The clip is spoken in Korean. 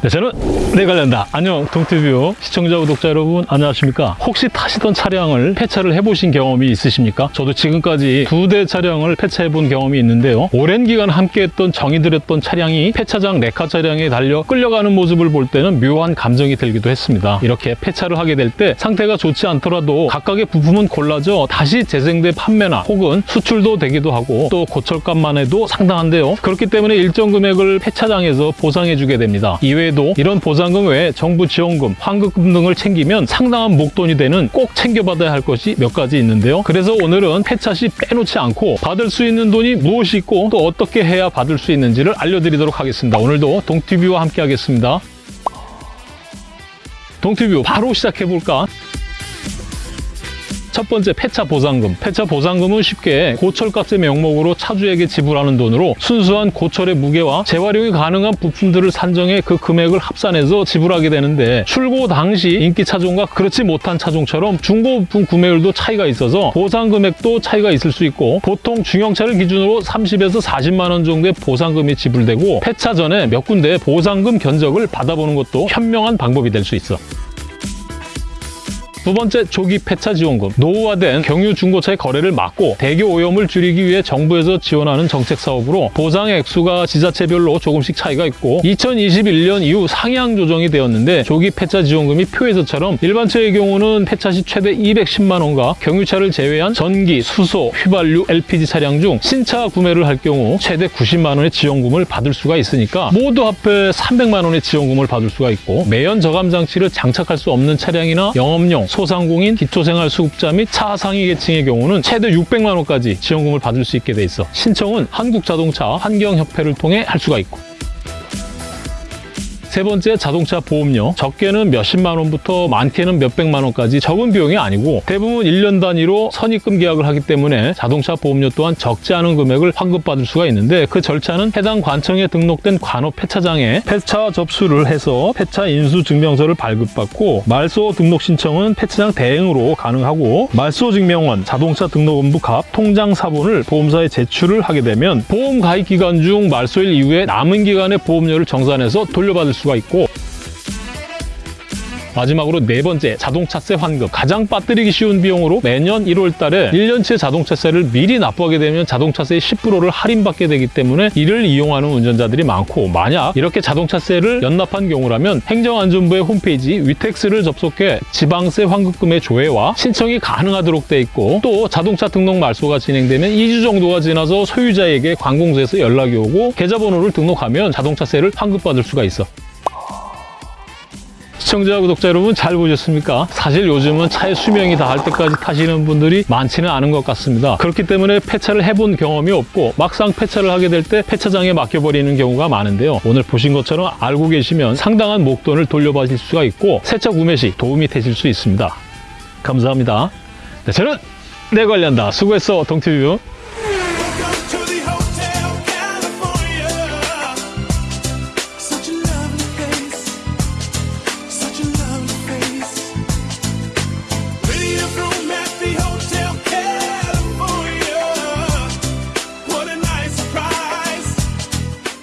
네, 저는 내 관련다. 안녕, 동티뷰 시청자, 구독자 여러분, 안녕하십니까? 혹시 타시던 차량을 폐차를 해보신 경험이 있으십니까? 저도 지금까지 두 대 차량을 폐차해 본 경험이 있는데요. 오랜 기간 함께했던 정이 들였던 차량이 폐차장 레카 차량에 달려 끌려가는 모습을 볼 때는 묘한 감정이 들기도 했습니다. 이렇게 폐차를 하게 될 때 상태가 좋지 않더라도 각각의 부품은 골라져 다시 재생돼 판매나 혹은 수출도 되기도 하고 또 고철값만 해도 상당한데요. 그렇기 때문에 일정 금액을 폐차장에서 보상해 주게 됩니다. 이외에 도 이런 보상금 외에 정부 지원금, 환급금 등을 챙기면 상당한 목돈이 되는 꼭 챙겨받아야 할 것이 몇 가지 있는데요. 그래서 오늘은 폐차 시 빼놓지 않고 받을 수 있는 돈이 무엇이 있고 또 어떻게 해야 받을 수 있는지를 알려드리도록 하겠습니다. 오늘도 동티뷰와 함께 하겠습니다. 동티뷰 바로 시작해볼까? 첫 번째 폐차 보상금. 폐차 보상금은 쉽게 고철값의 명목으로 차주에게 지불하는 돈으로 순수한 고철의 무게와 재활용이 가능한 부품들을 산정해 그 금액을 합산해서 지불하게 되는데 출고 당시 인기 차종과 그렇지 못한 차종처럼 중고 부품 구매율도 차이가 있어서 보상 금액도 차이가 있을 수 있고 보통 중형차를 기준으로 30에서 40만 원 정도의 보상금이 지불되고 폐차 전에 몇 군데 보상금 견적을 받아보는 것도 현명한 방법이 될 수 있어. 두 번째 조기 폐차 지원금. 노후화된 경유 중고차의 거래를 막고 대교 오염을 줄이기 위해 정부에서 지원하는 정책 사업으로 보상의 액수가 지자체별로 조금씩 차이가 있고 2021년 이후 상향 조정이 되었는데 조기 폐차 지원금이 표에서처럼 일반 차의 경우는 폐차 시 최대 210만 원과 경유차를 제외한 전기, 수소, 휘발유, LPG 차량 중 신차 구매를 할 경우 최대 90만 원의 지원금을 받을 수가 있으니까 모두 합해 300만 원의 지원금을 받을 수가 있고 매연 저감 장치를 장착할 수 없는 차량이나 영업용, 소상공인, 기초생활수급자 및 차상위 계층의 경우는 최대 600만 원까지 지원금을 받을 수 있게 돼 있어. 신청은 한국자동차 환경협회를 통해 할 수가 있고. 세 번째 자동차 보험료. 적게는 몇십만 원부터 많게는 몇백만 원까지 적은 비용이 아니고 대부분 1년 단위로 선입금 계약을 하기 때문에 자동차 보험료 또한 적지 않은 금액을 환급받을 수가 있는데 그 절차는 해당 관청에 등록된 관업 폐차장에 폐차 접수를 해서 폐차 인수 증명서를 발급받고 말소 등록 신청은 폐차장 대행으로 가능하고 말소 증명원, 자동차 등록원부 갑, 통장 사본을 보험사에 제출을 하게 되면 보험 가입 기간 중 말소일 이후에 남은 기간의 보험료를 정산해서 돌려받을 수가 있고 마지막으로 네 번째 자동차세 환급. 가장 빠뜨리기 쉬운 비용으로 매년 1월 달에 1년치 자동차세를 미리 납부하게 되면 자동차세의 10%를 할인받게 되기 때문에 이를 이용하는 운전자들이 많고 만약 이렇게 자동차세를 연납한 경우라면 행정안전부의 홈페이지 위텍스를 접속해 지방세 환급금의 조회와 신청이 가능하도록 돼 있고 또 자동차 등록 말소가 진행되면 2주 정도가 지나서 소유자에게 관공서에서 연락이 오고 계좌번호를 등록하면 자동차세를 환급받을 수가 있어 시청자, 구독자 여러분 잘 보셨습니까? 사실 요즘은 차의 수명이 다할 때까지 타시는 분들이 많지는 않은 것 같습니다. 그렇기 때문에 폐차를 해본 경험이 없고 막상 폐차를 하게 될 때 폐차장에 맡겨버리는 경우가 많은데요. 오늘 보신 것처럼 알고 계시면 상당한 목돈을 돌려받을 수가 있고 새차 구매 시 도움이 되실 수 있습니다. 감사합니다. 네, 저는 내 관련다. 수고했어, 동티뷰.